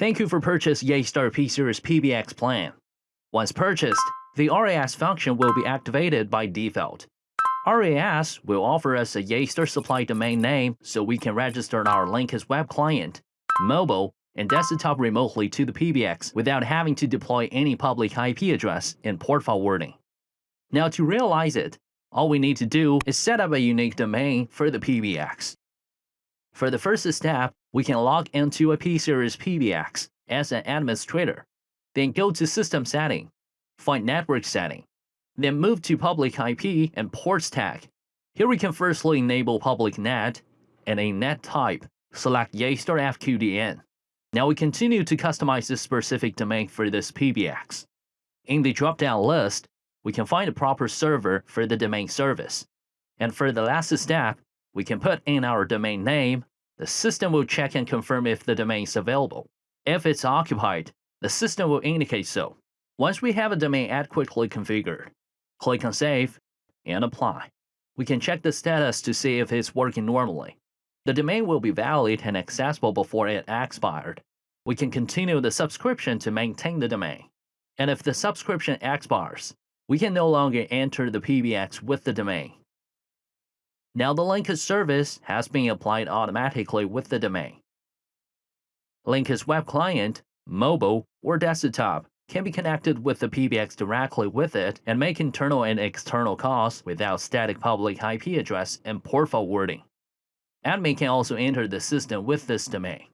Thank you for purchase Yeastar P-Series PBX plan. Once purchased, the RAS function will be activated by default. RAS will offer us a Yeastar supply domain name so we can register our Linkus web client, mobile, and desktop remotely to the PBX without having to deploy any public IP address and port forwarding. Now to realize it, all we need to do is set up a unique domain for the PBX. For the first step, we can log into a P-Series PBX as an administrator, then go to System Setting, find Network Setting, then move to Public IP and Ports tag. Here we can firstly enable Public NAT, and a NAT type, select Yeastar FQDN. Now we continue to customize this specific domain for this PBX. In the drop-down list, we can find a proper server for the domain service. And for the last step, we can put in our domain name. The system will check and confirm if the domain is available. If it's occupied, the system will indicate so. Once we have a domain adequately configured, click on Save and Apply. We can check the status to see if it's working normally. The domain will be valid and accessible before it expired. We can continue the subscription to maintain the domain. And if the subscription expires, we can no longer enter the PBX with the domain. Now the Linkus service has been applied automatically with the domain. Linkus web client, mobile, or desktop can be connected with the PBX directly with it and make internal and external calls without static public IP address and port forwarding. Admin can also enter the system with this domain.